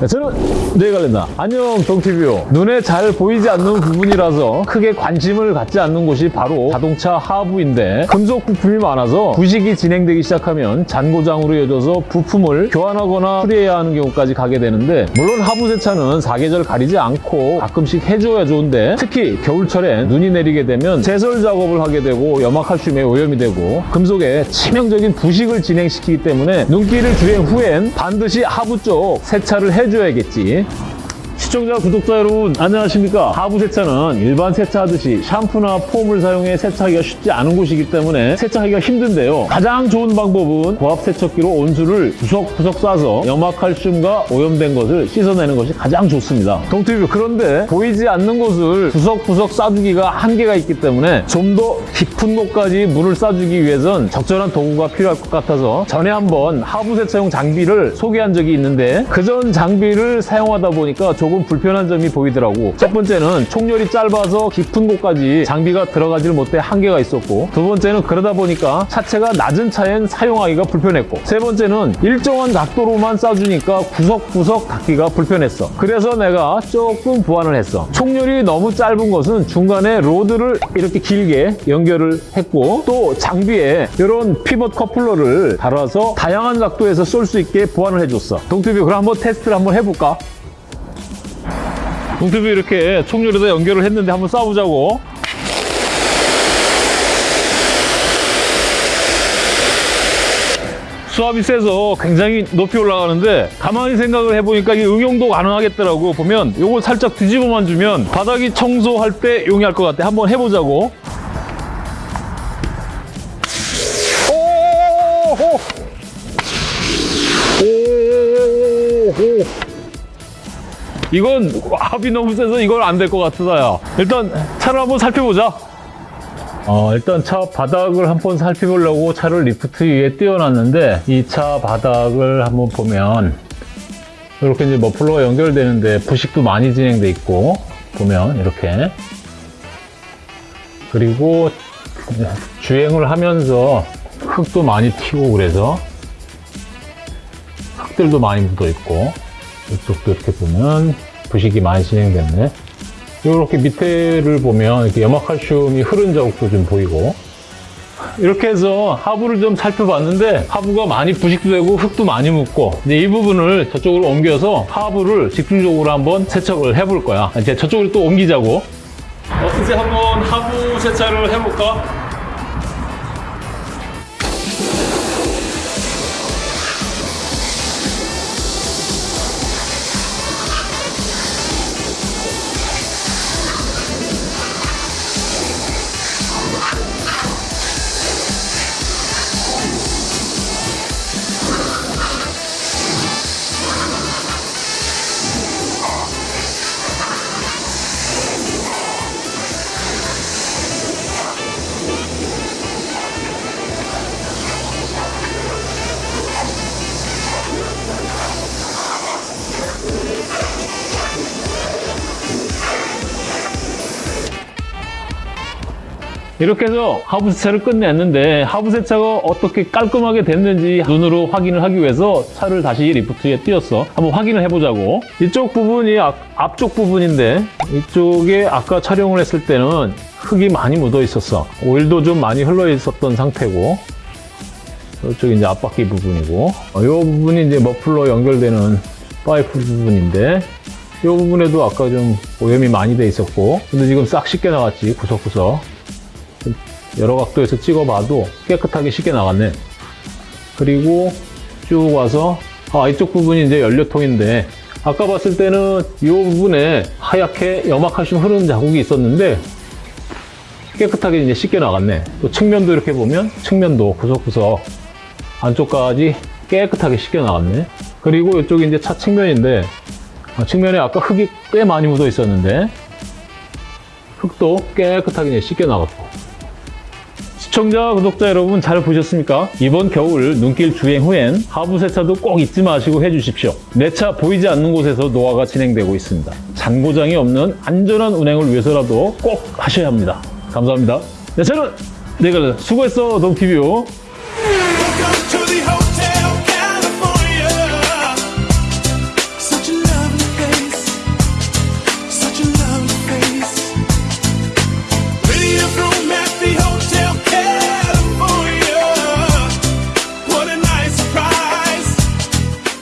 네, 저는 네갈렌다. 안녕 동티뷰. 눈에 잘 보이지 않는 부분이라서 크게 관심을 갖지 않는 곳이 바로 자동차 하부인데 금속 부품이 많아서 부식이 진행되기 시작하면 잔고장으로 이어져서 부품을 교환하거나 수리해야 하는 경우까지 가게 되는데 물론 하부 세차는 사계절 가리지 않고 가끔씩 해줘야 좋은데 특히 겨울철에 눈이 내리게 되면 제설 작업을 하게 되고 염화칼슘에 오염이 되고 금속에 치명적인 부식을 진행시키기 때문에 눈길을 주행 후엔 반드시 하부 쪽 세차를 해 줘야겠지. 시청자, 구독자 여러분 안녕하십니까? 하부 세차는 일반 세차하듯이 샴푸나 폼을 사용해 세차하기가 쉽지 않은 곳이기 때문에 세차하기가 힘든데요. 가장 좋은 방법은 고압 세척기로 온수를 구석구석 쏴서 염화칼슘과 오염된 것을 씻어내는 것이 가장 좋습니다. 동티뷰 그런데 보이지 않는 곳을 구석구석 쏴주기가 한계가 있기 때문에 좀 더 깊은 곳까지 물을 쏴주기 위해선 적절한 도구가 필요할 것 같아서 전에 한번 하부 세차용 장비를 소개한 적이 있는데 그 전 장비를 사용하다 보니까 조금 불편한 점이 보이더라고. 첫 번째는 총열이 짧아서 깊은 곳까지 장비가 들어가질 못해 한계가 있었고 두 번째는 그러다 보니까 차체가 낮은 차엔 사용하기가 불편했고 세 번째는 일정한 각도로만 쏴주니까 구석구석 닿기가 불편했어. 그래서 내가 조금 보완을 했어. 총열이 너무 짧은 것은 중간에 로드를 이렇게 길게 연결을 했고 또 장비에 이런 피벗 커플러를 달아서 다양한 각도에서 쏠 수 있게 보완을 해줬어. 동투비 그럼 한번 테스트를 한번 해볼까? 동투비 이렇게 총열에다 연결을 했는데 한번 쏴보자고. 수압이 세서 굉장히 높이 올라가는데 가만히 생각을 해보니까 이게 응용도 가능하겠더라고. 보면 요거 살짝 뒤집어만 주면 바닥이 청소할 때 용이할 것 같아. 한번 해보자고 이건 압이 너무 세서 이건 안될 것 같다야 일단 차를 한번 살펴보자. 어, 일단 차 바닥을 한번 살펴보려고 차를 리프트 위에 띄워놨는데 이 차 바닥을 한번 보면 이렇게 이제 머플러가 연결되는데 부식도 많이 진행돼 있고 보면 이렇게. 그리고 주행을 하면서 흙도 많이 튀고 그래서 흙들도 많이 묻어 있고 이쪽도 이렇게 보면 부식이 많이 진행됐네. 이렇게 밑에를 보면 이렇게 염화칼슘이 흐른 자국도 좀 보이고. 이렇게 해서 하부를 좀 살펴봤는데 하부가 많이 부식도 되고 흙도 많이 묻고 이제 이 부분을 저쪽으로 옮겨서 하부를 집중적으로 한번 세척을 해볼 거야. 이제 저쪽으로 또 옮기자고. 어, 이제 한번 하부 세차를 해볼까? 이렇게 해서 하부 세차를 끝냈는데 하부 세차가 어떻게 깔끔하게 됐는지 눈으로 확인을 하기 위해서 차를 다시 리프트에 띄웠어 한번 확인을 해보자고. 이쪽 부분이 앞, 앞쪽 부분인데 이쪽에 아까 촬영을 했을 때는 흙이 많이 묻어 있었어. 오일도 좀 많이 흘러 있었던 상태고 이쪽이 이제 앞바퀴 부분이고. 이 부분이 이제 머플러 연결되는 파이프 부분인데 이 부분에도 아까 좀 오염이 많이 돼 있었고 근데 지금 싹 씻겨 나갔지 구석구석 여러 각도에서 찍어봐도 깨끗하게 쉽게 나갔네. 그리고 쭉 와서 아 이쪽 부분이 이제 연료통인데 아까 봤을 때는 이 부분에 하얗게 염화칼슘 흐르는 자국이 있었는데 깨끗하게 이제 씻겨 나갔네. 또 측면도 이렇게 보면 측면도 구석구석 안쪽까지 깨끗하게 씻겨 나갔네. 그리고 이쪽이 이제 차 측면인데 아, 측면에 아까 흙이 꽤 많이 묻어 있었는데 흙도 깨끗하게 씻겨 나갔고 시청자, 구독자 여러분 잘 보셨습니까? 이번 겨울 눈길 주행 후엔 하부 세차도 꼭 잊지 마시고 해주십시오. 내 차 보이지 않는 곳에서 노화가 진행되고 있습니다. 잔고장이 없는 안전한 운행을 위해서라도 꼭 하셔야 합니다. 감사합니다. 네, 저는 내가 수고했어, 동티뷰.